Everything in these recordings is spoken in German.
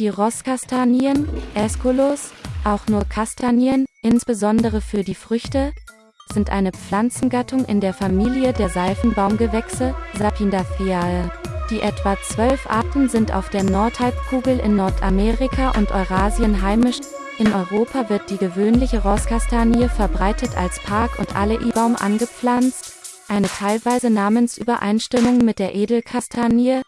Die Rosskastanien, Aesculus, auch nur Kastanien, insbesondere für die Früchte, sind eine Pflanzengattung in der Familie der Seifenbaumgewächse, Sapindaceae. Die etwa zwölf Arten sind auf der Nordhalbkugel in Nordamerika und Eurasien heimisch. In Europa wird die gewöhnliche Rosskastanie verbreitet als Park- und Alleibaum angepflanzt, eine teilweise Namensübereinstimmung mit der Edelkastanie,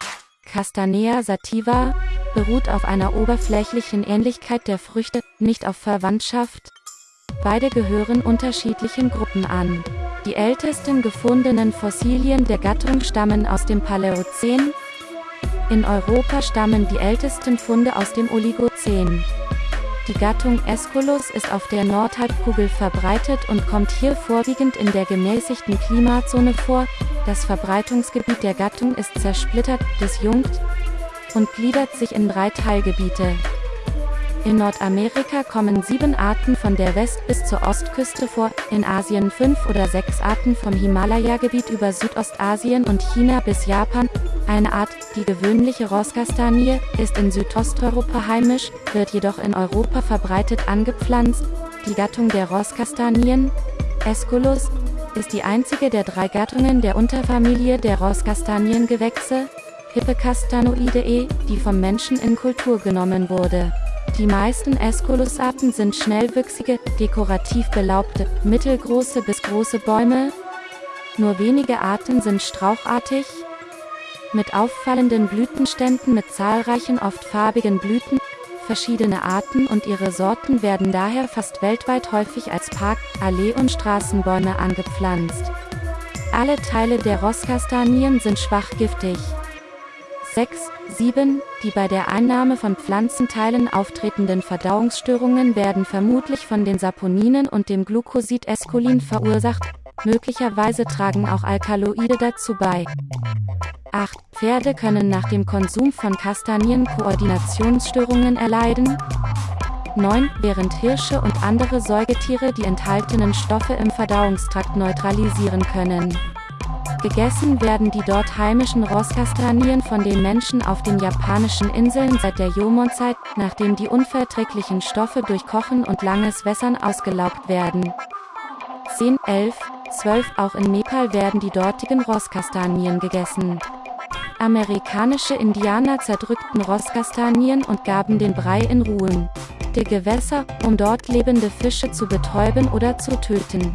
Castanea sativa, beruht auf einer oberflächlichen Ähnlichkeit der Früchte, nicht auf Verwandtschaft. Beide gehören unterschiedlichen Gruppen an. Die ältesten gefundenen Fossilien der Gattung stammen aus dem Paläozän. In Europa stammen die ältesten Funde aus dem Oligozän. Die Gattung Aesculus ist auf der Nordhalbkugel verbreitet und kommt hier vorwiegend in der gemäßigten Klimazone vor. Das Verbreitungsgebiet der Gattung ist zersplittert, disjunkt und gliedert sich in drei Teilgebiete. In Nordamerika kommen sieben Arten von der West- bis zur Ostküste vor, in Asien fünf oder sechs Arten vom Himalaya-Gebiet über Südostasien und China bis Japan. Eine Art, die gewöhnliche Rosskastanie, ist in Südosteuropa heimisch, wird jedoch in Europa verbreitet angepflanzt. Die Gattung der Rosskastanien, Aesculus, ist die einzige der drei Gattungen der Unterfamilie der Hippecastanoideae, die vom Menschen in Kultur genommen wurde. Die meisten Aesculus-Arten sind schnellwüchsige, dekorativ belaubte, mittelgroße bis große Bäume. Nur wenige Arten sind strauchartig, mit auffallenden Blütenständen mit zahlreichen oft farbigen Blüten. Verschiedene Arten und ihre Sorten werden daher fast weltweit häufig als Park-, Allee- und Straßenbäume angepflanzt. Alle Teile der Rosskastanien sind schwach giftig. 6, 7. Die bei der Einnahme von Pflanzenteilen auftretenden Verdauungsstörungen werden vermutlich von den Saponinen und dem Glucosid Esculin verursacht, möglicherweise tragen auch Alkaloide dazu bei. 8. Pferde können nach dem Konsum von Kastanien Koordinationsstörungen erleiden. 9. Während Hirsche und andere Säugetiere die enthaltenen Stoffe im Verdauungstrakt neutralisieren können. Gegessen werden die dort heimischen Rosskastanien von den Menschen auf den japanischen Inseln seit der Jomon-Zeit, nachdem die unverträglichen Stoffe durch Kochen und langes Wässern ausgelaugt werden. 10, 11, 12 Auch in Nepal werden die dortigen Rosskastanien gegessen. Amerikanische Indianer zerdrückten Rosskastanien und gaben den Brei in Ruhen der Gewässer, um dort lebende Fische zu betäuben oder zu töten.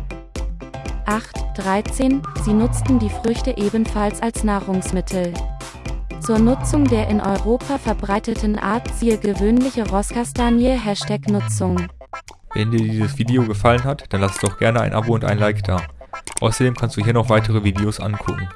8, 13, sie nutzten die Früchte ebenfalls als Nahrungsmittel. Zur Nutzung der in Europa verbreiteten Art siehe gewöhnliche Rosskastanie Hashtag Nutzung. Wenn dir dieses Video gefallen hat, dann lass doch gerne ein Abo und ein Like da. Außerdem kannst du hier noch weitere Videos angucken.